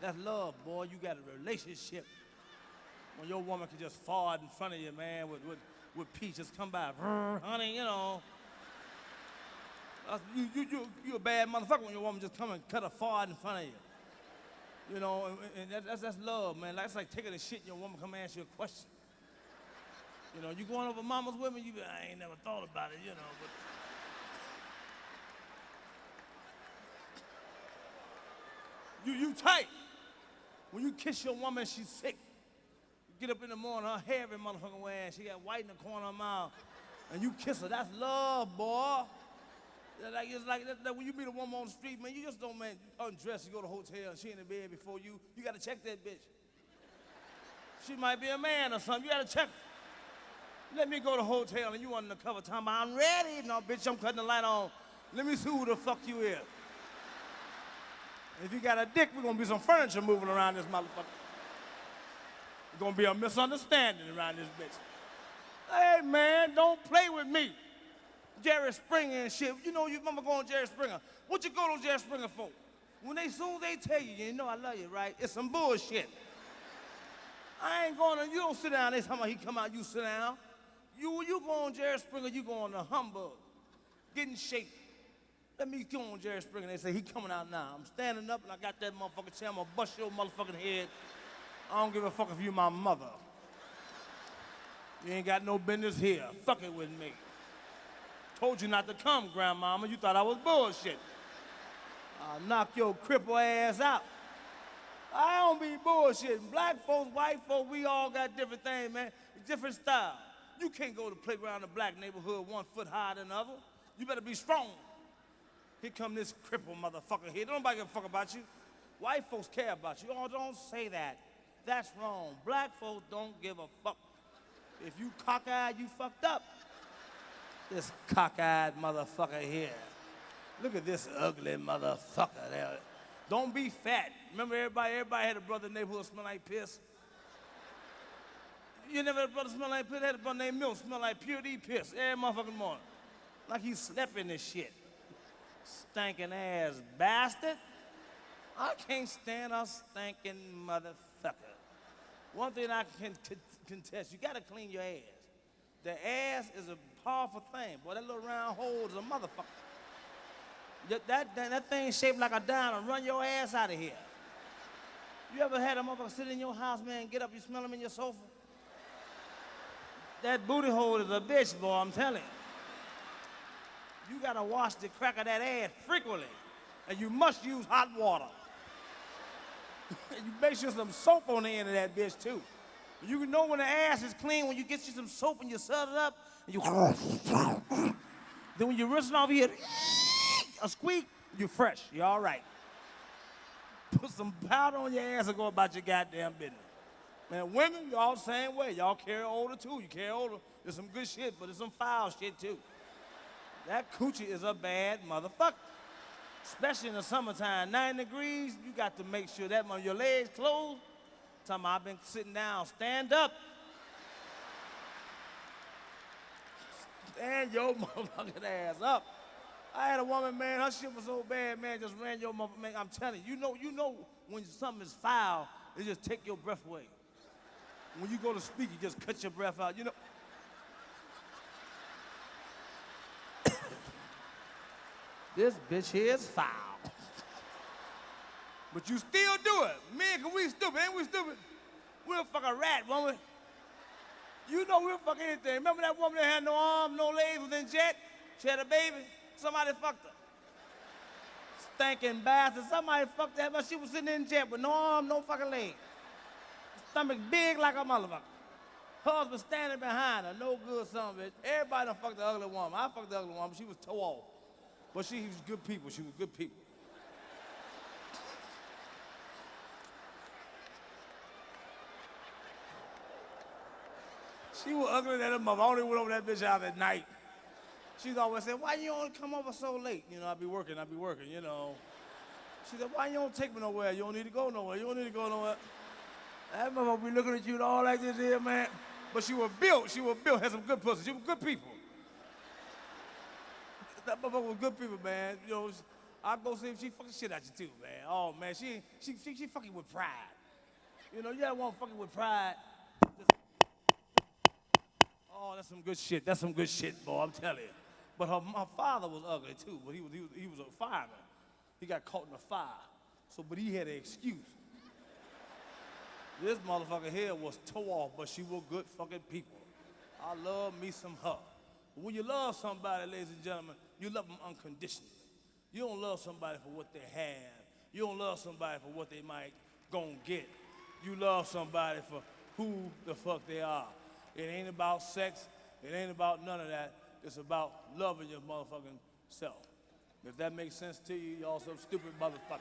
That's love, boy. You got a relationship. When your woman can just fart in front of you, man, with, with, with peace, just come by, honey, you know. You, you, you, you a bad motherfucker when your woman just come and cut a fart in front of you. You know, and, and that, that's, that's love, man. That's like taking a shit and your woman come ask you a question. You know, you going over mama's women, you I ain't never thought about it, you know, but. You, you tight. When you kiss your woman, she's sick. You get up in the morning, her hair every motherfucking way, and she got white in the corner of her mouth, and you kiss her. That's love, boy. Like, it's like that, that when you meet a woman on the street, man, you just don't, man, undress, you go to the hotel, and she in the bed before you. You gotta check that bitch. She might be a man or something. You gotta check. Let me go to the hotel and you undercover time. I'm ready. No, bitch, I'm cutting the light on. Let me see who the fuck you is. If you got a dick, we're gonna be some furniture moving around this motherfucker. There's gonna be a misunderstanding around this bitch. Hey man, don't play with me. Jerry Springer and shit. You know you remember going to Jerry Springer. What you go to Jerry Springer for? When they soon they tell you, you know I love you, right? It's some bullshit. I ain't going to, you don't sit down, they talking about he come out, you sit down. You you go on Jerry Springer, you go on the humbug. Get in shape. Let me go on Jerry Springer. They say he coming out now. I'm standing up and I got that motherfucking chair. I'm gonna bust your motherfucking head. I don't give a fuck if you my mother. You ain't got no business here. Fuck it with me. Told you not to come, grandmama. You thought I was bullshit. I'll knock your cripple ass out. I don't be bullshitting. Black folks, white folks, we all got different things, man. Different style. You can't go to playground in the black neighborhood one foot higher than the other. You better be strong. Here come this cripple motherfucker here. Don't nobody give a fuck about you. White folks care about you. Oh, don't say that. That's wrong. Black folks don't give a fuck. If you cockeyed, you fucked up. This cockeyed motherfucker here. Look at this ugly motherfucker there. Don't be fat. Remember everybody, everybody had a brother in the neighborhood smell like piss? You never had a brother smell like piss? Had a brother named Milk smell like pure D piss every motherfucking morning. Like he slept in this shit. Stinking ass bastard. I can't stand a stinking motherfucker. One thing I can contest, you gotta clean your ass. The ass is a powerful thing. Boy, that little round hole is a motherfucker. That, that, that, thing shaped like a diamond. Run your ass out of here. You ever had a motherfucker sit in your house, man, get up, you smell him in your sofa? That booty hole is a bitch, boy, I'm telling you. You gotta wash the crack of that ass frequently. And you must use hot water. you make sure some soap on the end of that bitch, too. You can know when the ass is clean when you get you some soap and you set it up, and you. then when you rinse it off, hear a squeak, you're fresh. You're all right. Put some powder on your ass and go about your goddamn business. Man, women, y'all the same way. Y'all carry older too. You carry older. There's some good shit, but there's some foul shit too. That coochie is a bad motherfucker. Especially in the summertime, nine degrees, you got to make sure that your legs closed. About I've been sitting down, stand up. Stand your motherfucking ass up. I had a woman, man, her shit was so bad, man, just ran your mother, man. I'm telling you, you know, you know when something is foul, it just take your breath away. When you go to speak, you just cut your breath out, you know. This bitch here is foul. But you still do it. Man, cause we stupid, ain't we stupid? We'll fuck a rat, woman. You know we'll fuck anything. Remember that woman that had no arm, no legs, was in jet? She had a baby? Somebody fucked her. Stinking bastard. Somebody fucked that, but she was sitting in jet with no arm, no fucking leg. Stomach big like a motherfucker. Husband standing behind her, no good son of bitch. Everybody done fucked the ugly woman. I fucked the ugly woman, she was toe off. But she was good people. She was good people. She was ugly than a mother. I only went over that bitch out at night. She's always said, why you don't come over so late? You know, I be working, I be working, you know. She said, why you don't take me nowhere? You don't need to go nowhere. You don't need to go nowhere. That motherfucker be looking at you all like this here, man. But she was built. She was built. Had some good pussy. She was good people. That motherfucker was good people, man. You know, I go see if she fucking shit at you too, man. Oh man, she she she, she fucking with pride. You know, you ever want fucking with pride? Oh, that's some good shit. That's some good shit, boy. I'm telling you. But her, my father was ugly too. But he was he was he was a fireman. He got caught in a fire. So, but he had an excuse. This motherfucker here was toe off, but she was good fucking people. I love me some her. When you love somebody, ladies and gentlemen, you love them unconditionally. You don't love somebody for what they have. You don't love somebody for what they might gon' get. You love somebody for who the fuck they are. It ain't about sex. It ain't about none of that. It's about loving your motherfucking self. If that makes sense to you, y'all some stupid motherfucker.